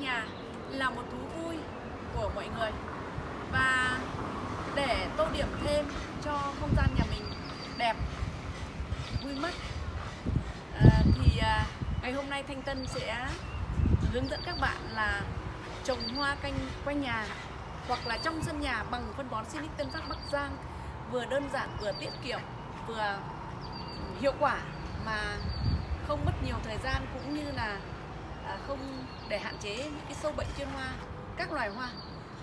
nhà là một thú vui của mọi người. Và để tô điểm thêm cho không gian nhà mình đẹp vui mắt à, thì à, ngày hôm nay Thanh Tân sẽ hướng dẫn các bạn là trồng hoa canh quanh nhà hoặc là trong sân nhà bằng phân bón Sinic Tân Phát Bắc Giang vừa đơn giản vừa tiết kiệm vừa hiệu quả mà không mất nhiều thời gian cũng như là À, không để hạn chế những cái sâu bệnh trên hoa các loài hoa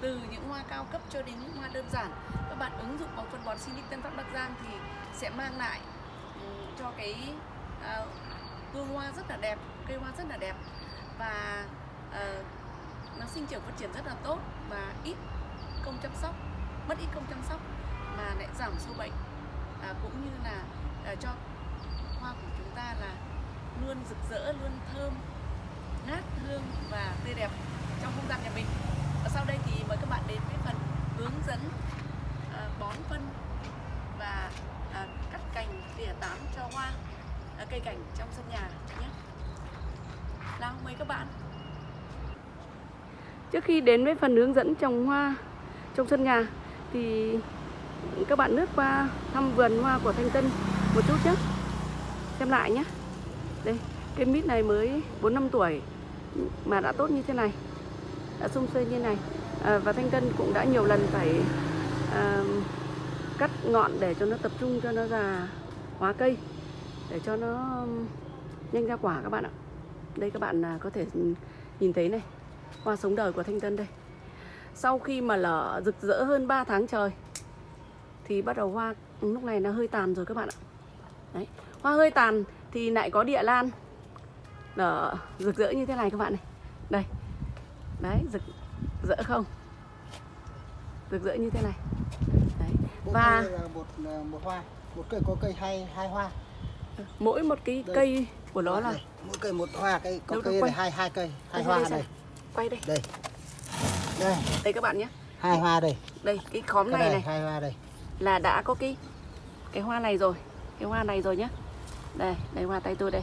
từ những hoa cao cấp cho đến những hoa đơn giản. Các bạn ứng dụng vào phân bón Sinic Tân Phát Bắc Giang thì sẽ mang lại ừ, cho cái à, hương hoa rất là đẹp cây hoa rất là đẹp và uh, nó sinh trưởng phát triển rất là tốt và ít công chăm sóc mất ít công chăm sóc mà lại giảm sâu bệnh. À, cũng như là à, cho hoa của chúng ta là luôn rực rỡ luôn thơm ngát hương và tươi đẹp trong không gian nhà mình và sau đây thì mời các bạn đến với phần hướng dẫn à, bón phân và à, cắt cành tỉa tán cho hoa à, cây cảnh trong sân nhà nhé nào mời các bạn Trước khi đến với phần hướng dẫn trồng hoa trong sân nhà thì các bạn lướt qua thăm vườn hoa của Thanh Tân một chút nhé. Xem lại nhé. Đây, cây mít này mới 4 năm tuổi mà đã tốt như thế này. Đã sung xuê như này. À, và Thanh Tân cũng đã nhiều lần phải à, cắt ngọn để cho nó tập trung cho nó già hóa cây để cho nó um, nhanh ra quả các bạn ạ. Đây các bạn à, có thể nhìn thấy này hoa sống đời của Thanh Tân đây Sau khi mà lở rực rỡ hơn 3 tháng trời Thì bắt đầu hoa lúc này nó hơi tàn rồi các bạn ạ Đấy. Hoa hơi tàn thì lại có địa lan Nở rực rỡ như thế này các bạn này. Đây. Đấy rực rỡ không? Rực rỡ như thế này. Đấy. Và một, một hoa. Một cây có cây hai, hai hoa. Mỗi một cái đây. cây của nó là Mỗi cây một hoa cây có cây này, hai hai cây hai hoa đây, đây quay đây. Đây. Đây. Đây các bạn nhé. Hai hoa đây. Đây cái khóm cái này, này hai hoa đây. Là đã có cái cái hoa này rồi. Cái hoa này rồi nhá đây đây hoa tay tôi đây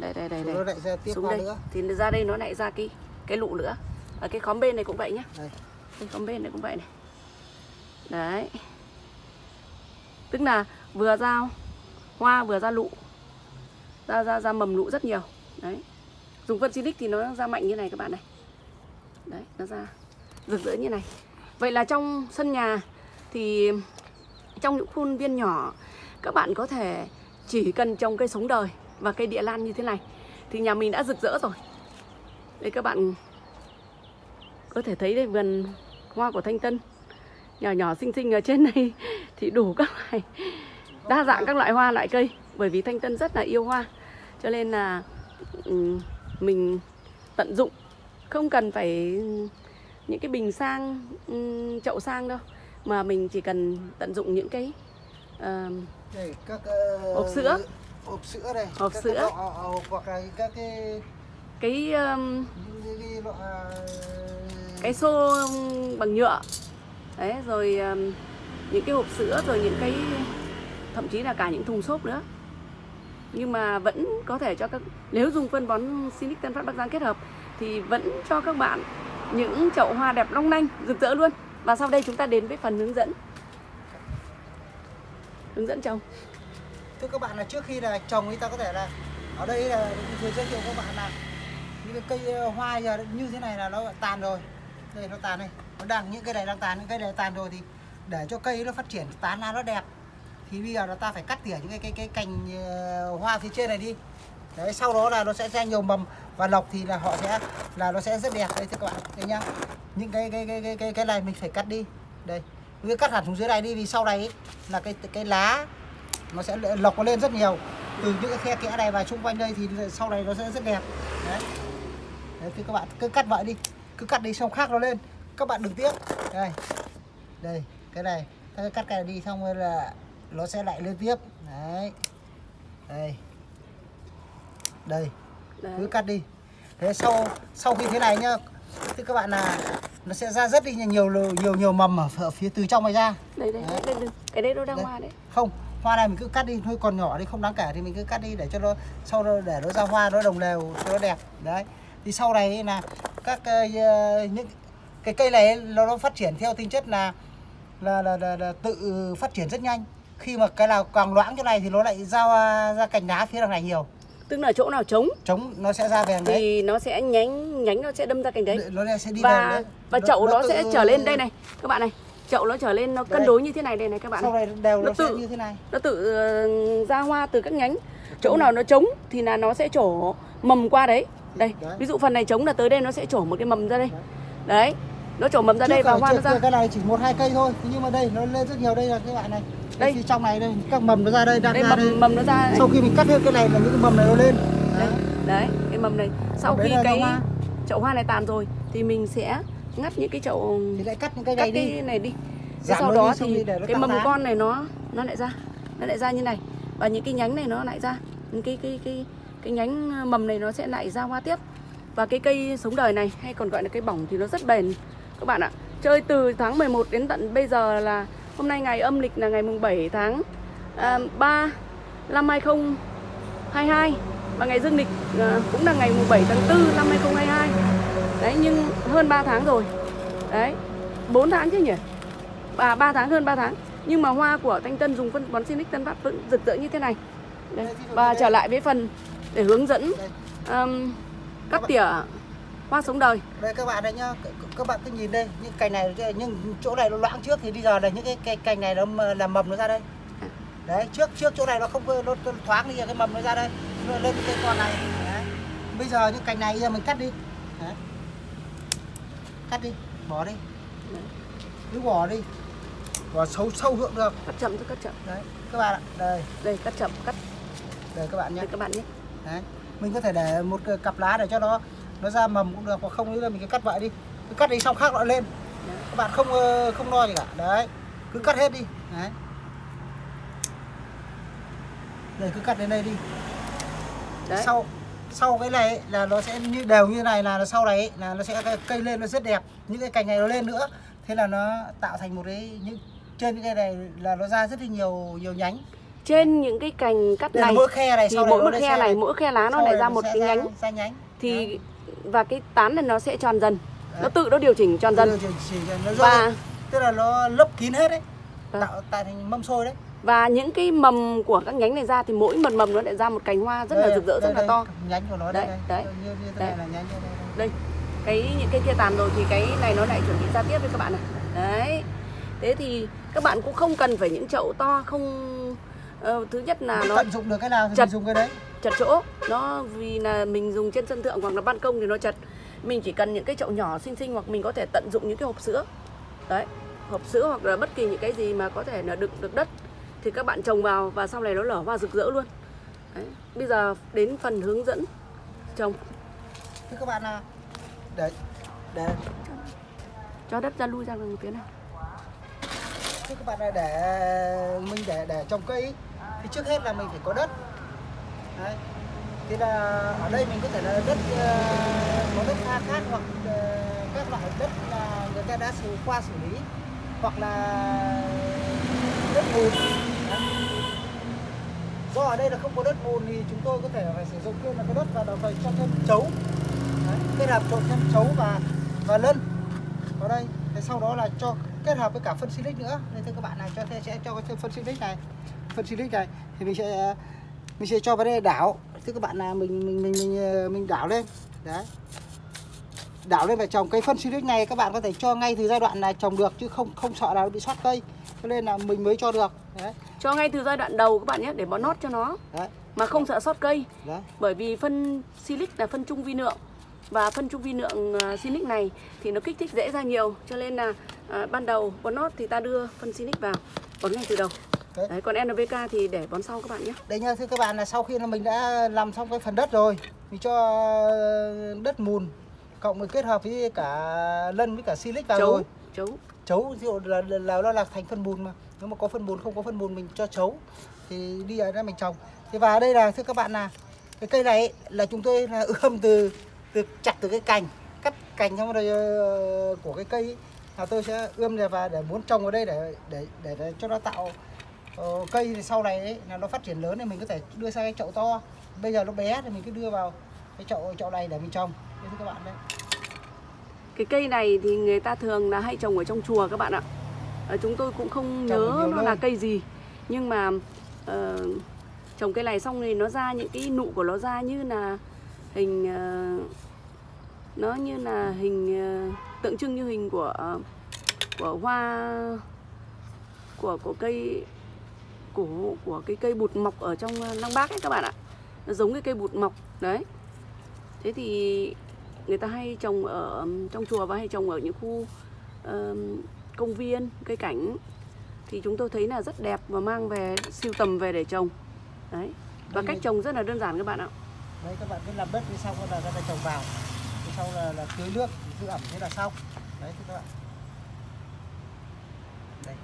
đây đây đây đây. nó lại ra tiếp xuống đây. nữa. Thì ra đây nó lại ra cái cái lụ nữa. Ở cái khóm bên này cũng vậy nhá. Đây. cái khóm bên này cũng vậy này. Đấy. Tức là vừa ra hoa vừa ra lụ. Ra ra ra mầm lụ rất nhiều. Đấy. Dùng phân silic thì nó ra mạnh như này các bạn này. Đấy nó ra rực rỡ như này. Vậy là trong sân nhà thì trong những khuôn viên nhỏ các bạn có thể chỉ cần trồng cây sống đời và cây địa lan như thế này thì nhà mình đã rực rỡ rồi. Đây các bạn có thể thấy đây vườn hoa của thanh tân nhỏ nhỏ xinh xinh ở trên này thì đủ các loại đa dạng các loại hoa loại cây bởi vì thanh tân rất là yêu hoa. Cho nên là mình tận dụng không cần phải những cái bình sang chậu sang đâu mà mình chỉ cần tận dụng những cái uh, đây, các uh, hộp sữa hộp sữa đây. Hộp các sữa? cái lọ, hoặc là các cái cái um, cái, cái, lọ, cái xô bằng nhựa. Đấy rồi um, những cái hộp sữa rồi những cái thậm chí là cả những thùng xốp nữa. Nhưng mà vẫn có thể cho các nếu dùng phân bón Sinic Tân Phát Bắc Giang kết hợp thì vẫn cho các bạn những chậu hoa đẹp long lanh rực rỡ luôn. Và sau đây chúng ta đến với phần hướng dẫn. Hướng dẫn trồng thưa các bạn là trước khi là trồng thì ta có thể là ở đây là vừa giới thiệu các bạn là những cái cây ờ, hoa giờ như thế này là nó tàn rồi. Đây nó tàn đây. Nó đang những cây này đang tàn những cây này tàn rồi thì để cho cây nó phát triển tán ra nó đẹp thì bây giờ là ta phải cắt tỉa những cái cái cái cành ờ, hoa phía trên này đi. Đấy sau đó là nó sẽ ra nhiều mầm và lọc thì là họ sẽ là nó sẽ rất đẹp. Đấy thưa các bạn đấy nhá. Những cái cái cái cái cái, cái này mình phải cắt đi. Đây cứ cắt hẳn xuống dưới này đi vì sau này ấy, là cái cái lá nó sẽ lọc nó lên rất nhiều. Từ những cái khe kẽ này và xung quanh đây thì sau này nó sẽ rất đẹp. Đấy, đấy thưa các bạn cứ cắt vậy đi. Cứ cắt đi xong khác nó lên. Các bạn đừng tiếc. Đây. Đây cái này. Ta cắt cái này đi xong rồi là nó sẽ lại lên tiếp. Đấy. Đây. Đây. Đấy. cứ cắt đi. Thế sau sau khi thế này nhá thì các bạn là nó sẽ ra rất đi nhiều nhiều nhiều mầm ở, ở phía từ trong này ra. Đây đây, đấy. đây, đây. cái đấy nó đang hoa đấy. Không hoa này mình cứ cắt đi thôi còn nhỏ đi không đáng kể thì mình cứ cắt đi để cho nó sau đó để nó ra hoa nó đồng đều cho nó đẹp. Đấy. Thì sau này là các ờ, những cái cây này nó, nó phát triển theo tính chất là là, là, là, là tự phát triển rất nhanh. Khi mà cái nào càng loãng chỗ này thì nó lại ra ra cành lá phía đằng này nhiều. Tức là chỗ nào trống? Trống nó sẽ ra về đằng đấy. thì nó sẽ nhánh nhánh nó sẽ đâm ra cành đấy. Nó sẽ đi và lên và chậu nó, sẽ tự- trở lên đây này các bạn này chậu nó trở lên nó cân đối như thế này đây này các bạn sau này. đều Nó nó, sẽ tự- như thế này nó tự ờ, ra hoa từ các nhánh chỗ nào nó trống thì là nó sẽ trổ mầm qua đấy đây Đấy. ví dụ phần này trống là tới đây nó sẽ trổ một cái mầm ra đây đấy nó trổ mầm ra đây và hoa nó ra cái này chỉ một hai cây thôi nhưng mà đây nó lên rất nhiều đây là cái loại này Đây. Phía trong này đây các mầm nó ra đây đang đây ra đây mầm mầm nó ra đây. sau khi mình cắt hết cái này là những cái mầm này nó lên đấy, Đấy. cái mầm này sau Đấy khi cái hoa. chậu hoa này tàn rồi thì mình sẽ ngắt những cái chậu thì lại cắt những cái cắt này đi. cái này đi. Giảm sau đó đi, thì đi cái mầm lá. con này nó nó lại ra. Nó lại ra như này. Và những cái nhánh này nó lại ra. Những cái cái cái cái nhánh mầm này nó sẽ lại ra hoa tiếp. Và cái cây sống đời này hay còn gọi là cây bỏng thì nó rất bền. Các bạn ạ chơi từ tháng 11 đến tận bây giờ là hôm nay ngày âm lịch là ngày mùng 7 tháng à, 3 năm 2022 và ngày dương lịch à, cũng là ngày mùng 7 tháng 4 năm 2022 đấy nhưng hơn 3 tháng rồi. Đấy 4 tháng chứ nhỉ? À, 3 tháng hơn 3 tháng. Nhưng mà hoa của Thanh Tân dùng phân bón Sinic Tân Phát vẫn rực rỡ như thế này. Đây. và trở lại với phần để hướng dẫn um, cắt tỉa hoa sống đời. Đây các bạn đây nhá. Các bạn cứ nhìn đây những cành này nhưng chỗ này nó loãng trước thì bây giờ là những cái, cái cành này nó m- là mầm nó ra đây. À. đấy trước trước chỗ này nó không nó, nó thoáng đi cái mầm nó ra đây. Nó lên cái con này. Đấy. bây giờ những cành này giờ mình cắt đi. Đấy. Cắt đi bỏ đi. Cứ bỏ đi. Bỏ sâu sâu hướng được. Cắt chậm thôi cắt chậm. Đấy các bạn ạ đây. Đây cắt chậm cắt. Đây các bạn nhé. Đây các bạn nhé. Đấy mình có thể để một cặp lá để cho nó nó ra mầm cũng được hoặc không nữa là mình cứ cắt vậy đi. Cứ cắt đi xong khác lại lên. Đấy. các bạn không không lo gì cả. Đấy cứ cắt hết đi. Đấy. Đây cứ cắt đến đây đi. Đấy. Sau sau cái này là nó sẽ như đều như này là sau này là nó sẽ cây lên nó rất đẹp những cái cành này nó lên nữa. Thế là nó tạo thành một cái những trên những cái này là nó ra rất là nhiều nhiều nhánh. Trên những cái cành cắt này mỗi khe này thì mỗi một khe này mỗi khe lá nó lại ra một cái nhánh. ra nhánh. Thì và cái tán này nó sẽ tròn dần nó tự nó điều chỉnh tròn dần. Nó chỉ- chỉ- nó và tức là nó lấp kín hết đấy Vâng. tạo tạo thành mâm xôi đấy và những cái mầm của các nhánh này ra thì mỗi một mầm nó lại ra một cành hoa rất là Đây, rực rỡ rất đây, là đây, to nhánh của nó đây, Đấy, đây. đấy. như như thế Đấy. này là nhánh đây, đây, đây. đây cái những cái kia tàn rồi thì cái này nó lại chuẩn bị ra tiếp với các bạn này đấy thế thì các bạn cũng không cần phải những chậu to không ờ, thứ nhất là Mình nó tận dụng được cái nào thì chật. mình dùng cái đấy chật chỗ nó vì là mình dùng trên sân thượng hoặc là ban công thì nó chật mình chỉ cần những cái chậu nhỏ xinh xinh hoặc mình có thể tận dụng những cái hộp sữa đấy hộp sữa hoặc là bất kỳ những cái gì mà có thể là đựng được đất thì các bạn trồng vào và sau này nó lở hoa rực rỡ luôn. Đấy. bây giờ đến phần hướng dẫn trồng. Thế các bạn là để để. Cho đất ra lui ra gần phía này thế các bạn là để mình để để trồng cây. Thì trước hết là mình phải có đất. Đấy. Thì là ở đây mình có thể là đất ờ, có đất pha cát hoặc ờ, các loại đất là người ta đã xử qua xử lý. Hoặc là đất bùn do ở đây là không có đất bùn thì chúng tôi có thể phải sử dụng thêm là cái đất và đồng thời cho thêm chấu. Đấy, kết hợp trộn thêm chấu và và lân. Vào đây thế sau đó là cho kết hợp với cả phân silic nữa. Nên thưa các bạn này cho thế sẽ cho cái phân silic này. Phân silic này thì mình sẽ mình sẽ cho vào đây đảo. Thưa các bạn là mình mình mình mình, ờ, mình đảo lên. Đấy. Đảo lên và trồng cây phân silic này các bạn có thể cho ngay từ giai đoạn là trồng được chứ không không sợ là nó bị sót cây cho nên là mình mới cho được. Đấy. Cho ngay từ giai đoạn đầu các bạn nhé để bón nót cho nó. Đấy, mà không sợ sót cây. Đấy. bởi vì phân silic là phân trung vi lượng và phân trung vi lượng uh, silic này thì nó kích thích dễ ra nhiều. Cho nên là à, ban đầu bón nót thì ta đưa phân silic vào bón ngay từ đầu. Đấy. Đấy, còn NPK thì để bón sau các bạn nhé. Đây nha thưa các bạn là sau khi là mình đã làm xong cái phần đất rồi Mình cho đất mùn Cộng với kết hợp với cả lân với cả silic vào chấu rồi. chấu Chấu ví dụ là, là, nó là thành phân bùn mà. Nếu mà có phân bùn không có phân bùn mình cho chấu Thì đi ở đây mình trồng. Thì và đây là thưa các bạn là Cái cây này ấy, là chúng tôi là ươm từ, từ chặt từ cái cành Cắt cành xong rồi ờ, của cái cây ấy, là tôi sẽ ươm ra và để muốn trồng ở đây để để để, để cho nó tạo ờ, cây thì sau này ấy, là nó phát triển lớn thì mình có thể đưa sang cái chậu to. Bây giờ nó bé thì mình cứ đưa vào cái chậu chậu này để mình trồng. Đây thưa các bạn đấy cái cây này thì người ta thường là hay trồng ở trong chùa các bạn ạ. Ờ, chúng tôi cũng không Trồng nhớ nó nơi. là cây gì nhưng mà ờ, trồng cây này xong thì nó ra những cái nụ của nó ra như là hình ờ, nó như là hình ờ, tượng trưng như hình của của hoa của của cây của của cái cây bụt mọc ở trong Lăng Bác ấy các bạn ạ. Nó giống cái cây bụt mọc đấy. Thế thì người ta hay trồng ở trong chùa và hay trồng ở những khu ờm, công viên cây cảnh. Thì chúng tôi thấy là rất đẹp và mang về siêu tầm về để trồng. Đấy. Và Đây cách trồng rất là đơn giản các bạn ạ. Đấy các bạn cứ làm đất đi xong là người ta trồng vào. Sau là, là tưới nước giữ ẩm thế là xong. Đấy các bạn đây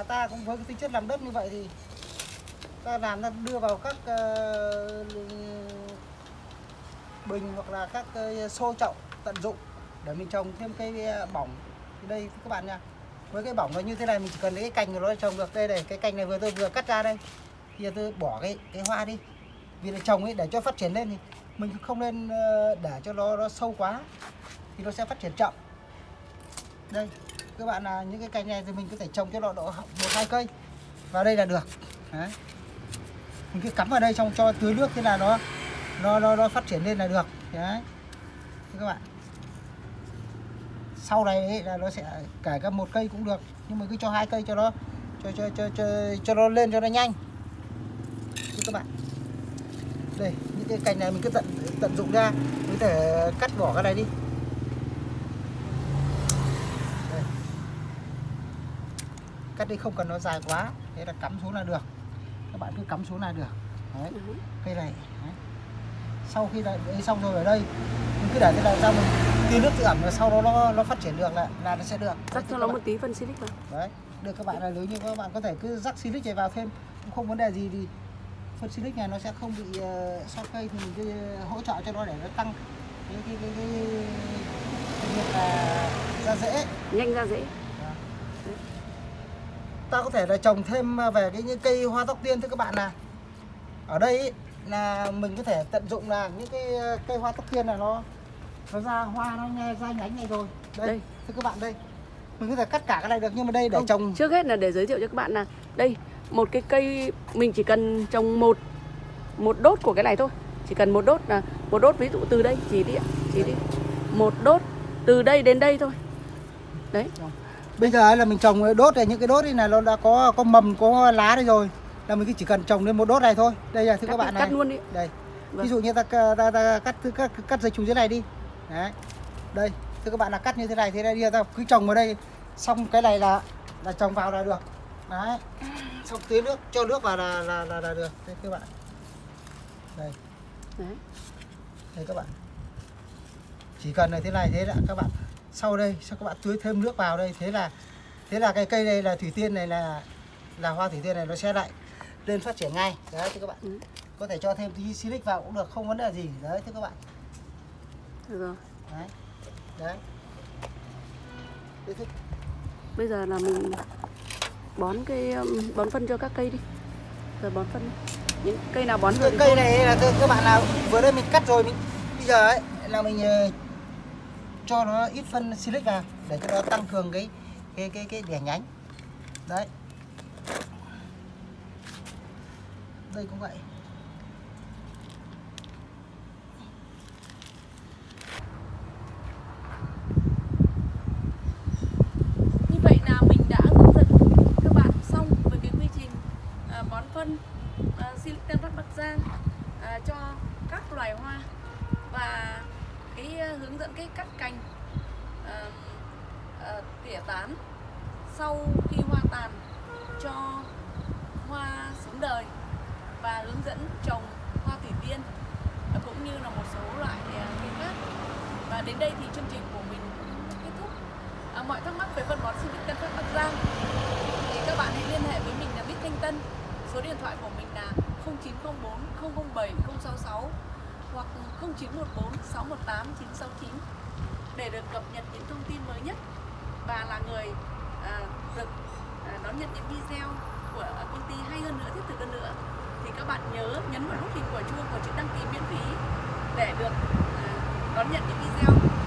là ta cũng với cái tính chất làm đất như vậy thì ta làm ta đưa vào các ờ, bình hoặc là các ờ, xô chậu tận dụng để mình trồng thêm cây ờ, bỏng. Đây, các bạn nha, với cái bỏng nó như thế này mình chỉ cần lấy cái cành của nó trồng được. Đây này, cái cành này vừa tôi vừa cắt ra đây. Thì giờ tôi bỏ cái cái hoa đi. Vì là trồng ấy, để cho phát triển lên thì mình không nên để cho nó nó sâu quá thì nó sẽ phát triển chậm. Đây các bạn là những cái cành này thì mình có thể trồng cho nó độ một hai cây. Vào đây là được. Đấy. Mình cứ cắm vào đây xong cho tưới nước thế là nó nó nó, nó phát triển lên là được. Đấy. Thế các bạn. Sau này ấy là nó sẽ cả cả một cây cũng được nhưng mà cứ cho hai cây cho nó cho cho cho cho, cho nó lên cho nó nhanh. Thế các bạn. Đây những cái cành này mình cứ tận tận dụng ra. Mình có thể cắt bỏ cái này đi. Cắt đi không cần nó dài quá thế là cắm xuống là được. Các bạn cứ cắm xuống là được. Đấy cây này đấy. sau khi đã ấy xong rồi ở đây mình cứ để thế này ra mình tưới nước tự ẩm rồi sau đó nó nó phát triển được là là nó sẽ được. Rắc cho nó một tí phân silic vào. Đấy được các bạn là nếu như các bạn có thể cứ rắc silic này vào thêm cũng không vấn đề gì thì phân silic này nó sẽ không bị uh, sót cây thì mình cứ hỗ trợ cho nó để nó tăng cái cái cái cái, cái việc là ra rễ nhanh ra dễ ta có thể là trồng thêm về cái những cây hoa tóc tiên thưa các bạn là ở đây ý, là mình có thể tận dụng là những cái ờ, cây hoa tóc tiên là nó nó ra hoa nó nghe ra nhánh này rồi. Đây, Đây. thưa các bạn đây. Mình có thể cắt cả cái này được nhưng mà đây để Không, trồng. trước hết là để giới thiệu cho các bạn là đây một cái cây mình chỉ cần trồng một một đốt của cái này thôi. Chỉ cần một đốt là một đốt ví dụ từ đây chỉ đi chỉ đi. Một đốt từ đây đến đây thôi. Đấy bây giờ là mình trồng đốt này những cái đốt này là nó đã có có mầm có lá đây rồi. Là mình chỉ cần trồng lên một đốt này thôi. Đây là thưa các cắt, bạn này. cắt luôn đi. Đây. Vâng. ví dụ như ta, ta, ta, ta cắt cắt cắt dây chùm dưới này đi. Đấy. Đây thưa các bạn là cắt như thế này thế này đi ta cứ trồng vào đây. Xong cái này là là trồng vào là được. Đấy. Xong tưới nước cho nước vào là là là, là được. Đây các bạn đây. Đấy. đây các bạn. Chỉ cần là thế này thế là các bạn sau đây sau các bạn tưới thêm nước vào đây. Thế là thế là cái cây này là thủy tiên này là là hoa thủy tiên này nó sẽ lại lên phát triển ngay. Đấy thưa các bạn Ừ. có thể cho thêm tí silic vào cũng được không vấn đề gì. Đấy thưa các bạn. Được rồi. Đấy đấy. Bây giờ là mình bón cái um, bón phân cho các cây đi. Rồi bón phân những cây nào bón được cây này là các các bạn nào vừa đây mình cắt rồi mình bây giờ ấy là mình ờ, cho nó ít phân silic vào để cho nó tăng cường cái cái cái cái đẻ nhánh. Đấy. Đây cũng vậy Như vậy là mình đã hướng dẫn các bạn xong về cái quy trình à, bón phân à, Silic Tân Phát Bắc Giang à, cho các loài hoa và cái à, hướng dẫn cái cắt cành à, à, tỉa tán sau khi hoa tàn cho hoa sống đời và hướng dẫn trồng hoa thủy tiên cũng như là một số loại à, cây khác. Và đến đây thì chương trình của mình cũng kết thúc. À, mọi thắc mắc về phân bón Silic Tân Phát Bắc Giang. Thì các bạn hãy liên hệ với mình là Bích Thanh Tân. Số điện thoại của mình là 0904 007 066 hoặc 0914 618 969 để được cập nhật những thông tin mới nhất. Và là người Vâng. à, đón nhận những video của công ty hay hơn nữa, thiết thực hơn nữa. Thì các bạn nhớ nhấn vào nút hình quả chuông và chữ đăng ký miễn phí để được à, đón nhận những video.